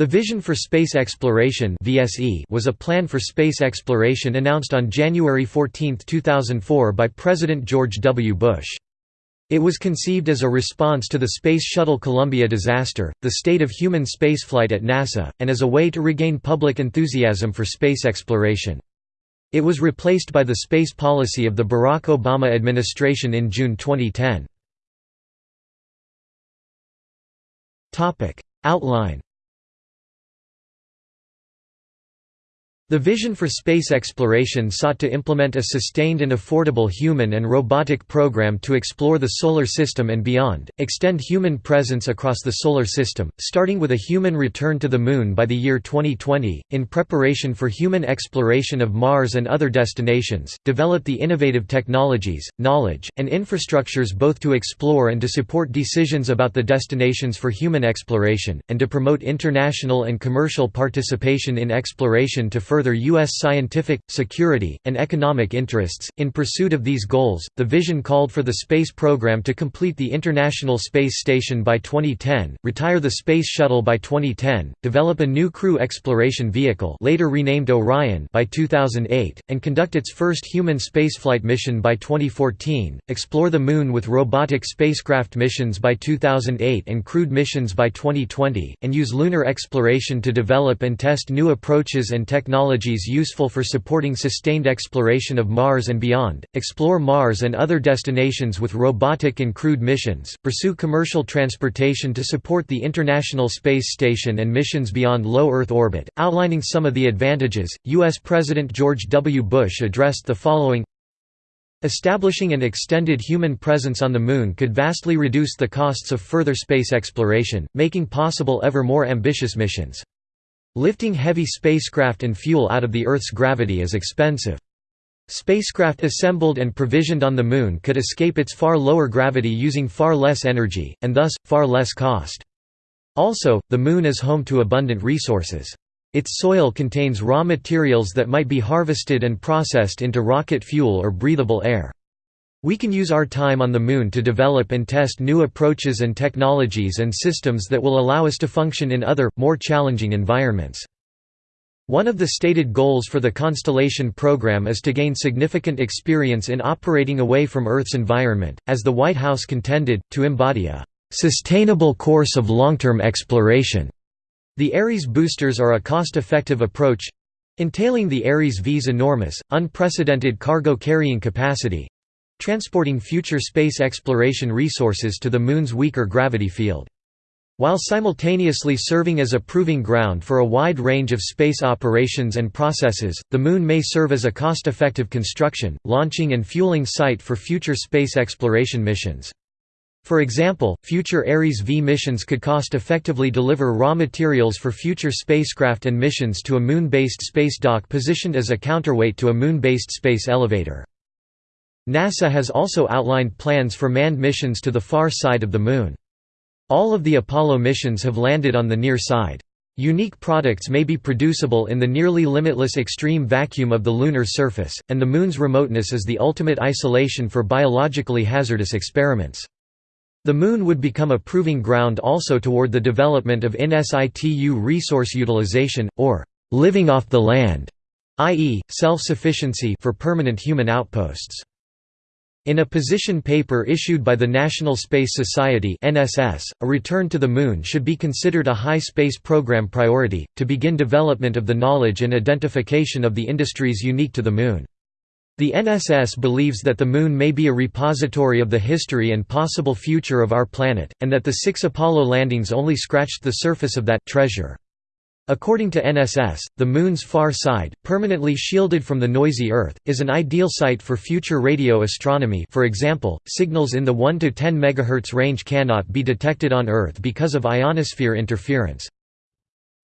The Vision for Space Exploration was a plan for space exploration announced on January 14, 2004 by President George W. Bush. It was conceived as a response to the Space Shuttle Columbia disaster, the state of human spaceflight at NASA, and as a way to regain public enthusiasm for space exploration. It was replaced by the space policy of the Barack Obama administration in June 2010. Outline The vision for space exploration sought to implement a sustained and affordable human and robotic program to explore the Solar System and beyond, extend human presence across the Solar System, starting with a human return to the Moon by the year 2020, in preparation for human exploration of Mars and other destinations, develop the innovative technologies, knowledge, and infrastructures both to explore and to support decisions about the destinations for human exploration, and to promote international and commercial participation in exploration to further further U.S. scientific, security, and economic interests. In pursuit of these goals, the vision called for the space program to complete the International Space Station by 2010, retire the Space Shuttle by 2010, develop a new crew exploration vehicle later renamed Orion by 2008, and conduct its first human spaceflight mission by 2014, explore the Moon with robotic spacecraft missions by 2008 and crewed missions by 2020, and use lunar exploration to develop and test new approaches and technologies technologies useful for supporting sustained exploration of Mars and beyond, explore Mars and other destinations with robotic and crewed missions, pursue commercial transportation to support the International Space Station and missions beyond low Earth orbit. Outlining some of the advantages, U.S. President George W. Bush addressed the following Establishing an extended human presence on the Moon could vastly reduce the costs of further space exploration, making possible ever more ambitious missions. Lifting heavy spacecraft and fuel out of the Earth's gravity is expensive. Spacecraft assembled and provisioned on the Moon could escape its far lower gravity using far less energy, and thus, far less cost. Also, the Moon is home to abundant resources. Its soil contains raw materials that might be harvested and processed into rocket fuel or breathable air. We can use our time on the Moon to develop and test new approaches and technologies and systems that will allow us to function in other, more challenging environments. One of the stated goals for the Constellation program is to gain significant experience in operating away from Earth's environment, as the White House contended, to embody a "...sustainable course of long-term exploration." The Ares boosters are a cost-effective approach entailing the Ares V's enormous, unprecedented cargo carrying capacity, transporting future space exploration resources to the Moon's weaker gravity field. While simultaneously serving as a proving ground for a wide range of space operations and processes, the Moon may serve as a cost-effective construction, launching and fueling site for future space exploration missions. For example, future Ares V missions could cost-effectively deliver raw materials for future spacecraft and missions to a Moon-based space dock positioned as a counterweight to a Moon-based space elevator. NASA has also outlined plans for manned missions to the far side of the Moon. All of the Apollo missions have landed on the near side. Unique products may be producible in the nearly limitless extreme vacuum of the lunar surface, and the Moon's remoteness is the ultimate isolation for biologically hazardous experiments. The Moon would become a proving ground also toward the development of in situ resource utilization, or «living off the land», i.e., self-sufficiency for permanent human outposts. In a position paper issued by the National Space Society (NSS), a return to the Moon should be considered a high space program priority, to begin development of the knowledge and identification of the industries unique to the Moon. The NSS believes that the Moon may be a repository of the history and possible future of our planet, and that the six Apollo landings only scratched the surface of that treasure. According to NSS, the Moon's far side, permanently shielded from the noisy Earth, is an ideal site for future radio astronomy for example, signals in the 1 to 10 MHz range cannot be detected on Earth because of ionosphere interference.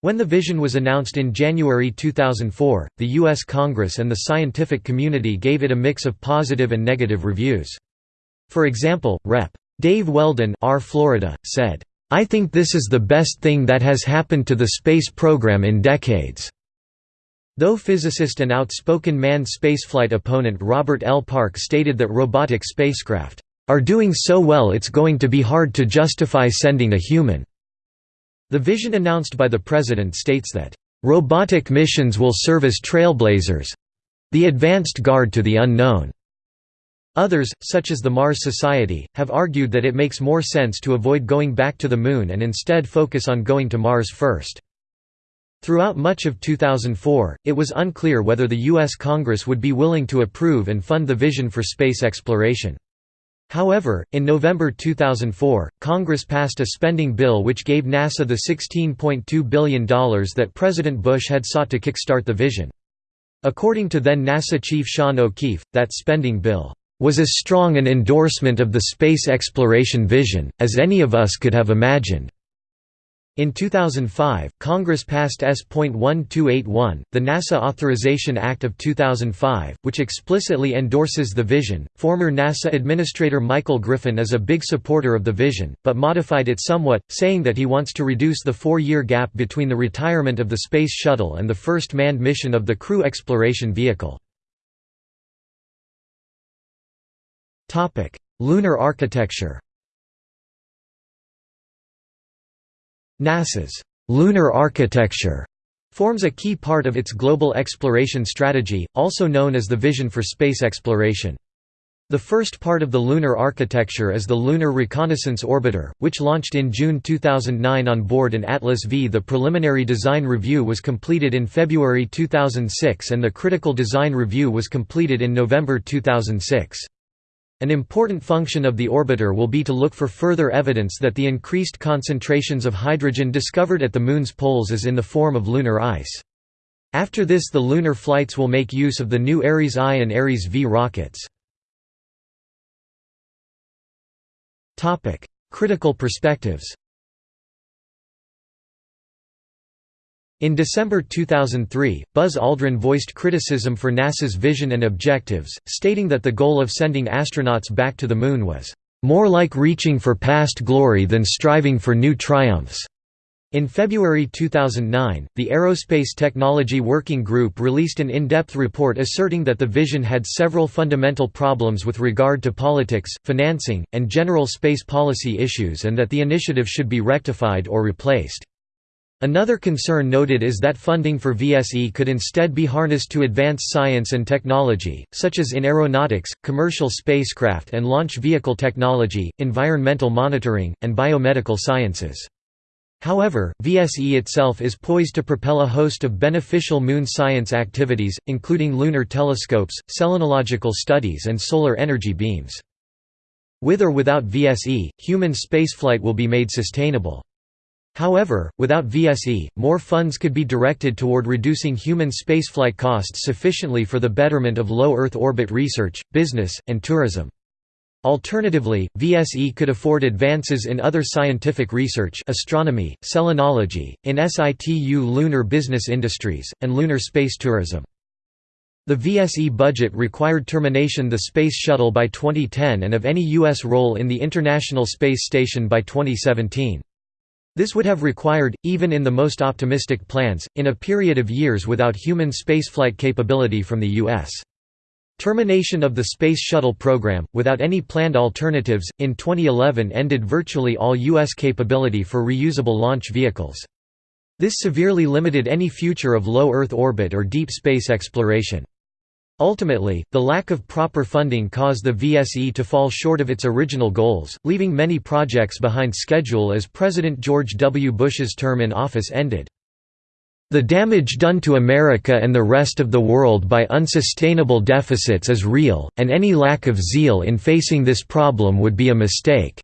When the vision was announced in January 2004, the U.S. Congress and the scientific community gave it a mix of positive and negative reviews. For example, Rep. Dave Weldon R. Florida, said, I think this is the best thing that has happened to the space program in decades." Though physicist and outspoken manned spaceflight opponent Robert L. Park stated that robotic spacecraft, "...are doing so well it's going to be hard to justify sending a human." The vision announced by the President states that, "...robotic missions will serve as trailblazers—the advanced guard to the unknown." Others, such as the Mars Society, have argued that it makes more sense to avoid going back to the Moon and instead focus on going to Mars first. Throughout much of 2004, it was unclear whether the U.S. Congress would be willing to approve and fund the vision for space exploration. However, in November 2004, Congress passed a spending bill which gave NASA the $16.2 billion that President Bush had sought to kickstart the vision. According to then NASA Chief Sean O'Keefe, that spending bill was as strong an endorsement of the space exploration vision, as any of us could have imagined. In 2005, Congress passed S.1281, the NASA Authorization Act of 2005, which explicitly endorses the vision. Former NASA Administrator Michael Griffin is a big supporter of the vision, but modified it somewhat, saying that he wants to reduce the four year gap between the retirement of the Space Shuttle and the first manned mission of the Crew Exploration Vehicle. Lunar architecture NASA's lunar architecture forms a key part of its global exploration strategy, also known as the Vision for Space Exploration. The first part of the lunar architecture is the Lunar Reconnaissance Orbiter, which launched in June 2009 on board an Atlas V. The preliminary design review was completed in February 2006 and the critical design review was completed in November 2006. An important function of the orbiter will be to look for further evidence that the increased concentrations of hydrogen discovered at the Moon's poles is in the form of lunar ice. After this the lunar flights will make use of the new Ares I and Ares V rockets. Critical perspectives In December 2003, Buzz Aldrin voiced criticism for NASA's vision and objectives, stating that the goal of sending astronauts back to the Moon was, "...more like reaching for past glory than striving for new triumphs." In February 2009, the Aerospace Technology Working Group released an in-depth report asserting that the vision had several fundamental problems with regard to politics, financing, and general space policy issues and that the initiative should be rectified or replaced. Another concern noted is that funding for VSE could instead be harnessed to advance science and technology, such as in aeronautics, commercial spacecraft and launch vehicle technology, environmental monitoring, and biomedical sciences. However, VSE itself is poised to propel a host of beneficial moon science activities, including lunar telescopes, selenological studies and solar energy beams. With or without VSE, human spaceflight will be made sustainable. However, without VSE, more funds could be directed toward reducing human spaceflight costs sufficiently for the betterment of low Earth orbit research, business, and tourism. Alternatively, VSE could afford advances in other scientific research astronomy, selenology, in situ lunar business industries, and lunar space tourism. The VSE budget required termination the Space Shuttle by 2010 and of any U.S. role in the International Space Station by 2017. This would have required, even in the most optimistic plans, in a period of years without human spaceflight capability from the U.S. Termination of the Space Shuttle program, without any planned alternatives, in 2011 ended virtually all U.S. capability for reusable launch vehicles. This severely limited any future of low Earth orbit or deep space exploration. Ultimately, the lack of proper funding caused the VSE to fall short of its original goals, leaving many projects behind schedule as President George W. Bush's term in office ended. The damage done to America and the rest of the world by unsustainable deficits is real, and any lack of zeal in facing this problem would be a mistake.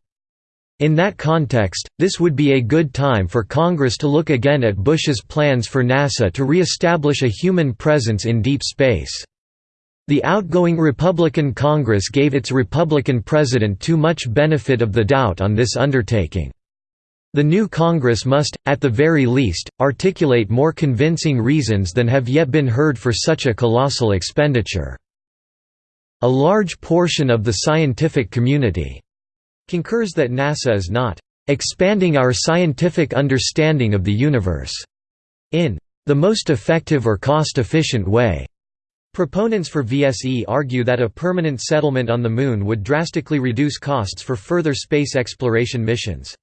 In that context, this would be a good time for Congress to look again at Bush's plans for NASA to re-establish a human presence in deep space. The outgoing Republican Congress gave its Republican president too much benefit of the doubt on this undertaking. The new Congress must, at the very least, articulate more convincing reasons than have yet been heard for such a colossal expenditure. A large portion of the scientific community concurs that NASA is not expanding our scientific understanding of the universe in the most effective or cost-efficient way. Proponents for VSE argue that a permanent settlement on the Moon would drastically reduce costs for further space exploration missions.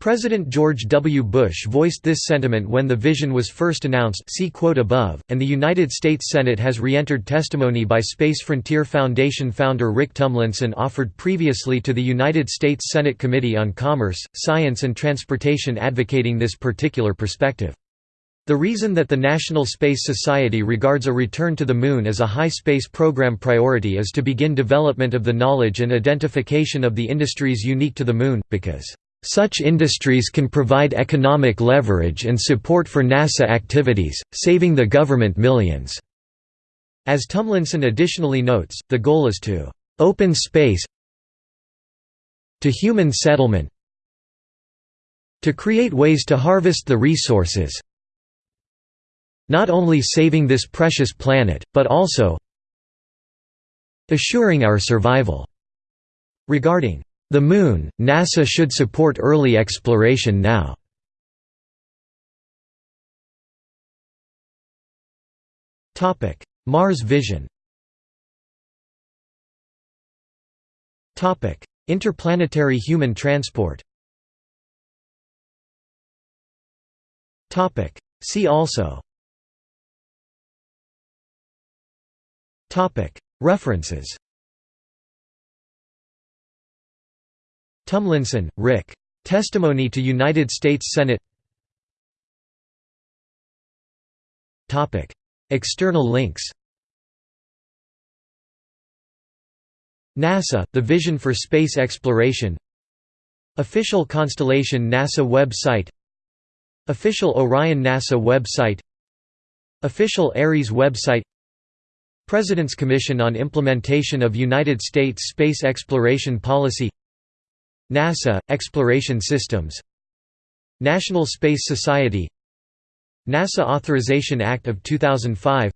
President George W. Bush voiced this sentiment when the vision was first announced see quote above, and the United States Senate has re-entered testimony by Space Frontier Foundation founder Rick Tumlinson offered previously to the United States Senate Committee on Commerce, Science and Transportation advocating this particular perspective. The reason that the National Space Society regards a return to the Moon as a high space program priority is to begin development of the knowledge and identification of the industries unique to the Moon, because such industries can provide economic leverage and support for NASA activities, saving the government millions." As Tumlinson additionally notes, the goal is to «open space to human settlement to create ways to harvest the resources not only saving this precious planet, but also assuring our survival." Regarding the Moon, NASA should support early exploration now. Mars vision Interplanetary human transport See also References. Tumlinson, Rick. Testimony to United States Senate. External links. NASA, The Vision for Space Exploration. Official Constellation NASA website. Official Orion NASA website. Official Ares website President's Commission on Implementation of United States Space Exploration Policy NASA – Exploration Systems National Space Society NASA Authorization Act of 2005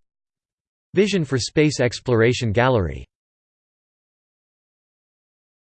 Vision for Space Exploration Gallery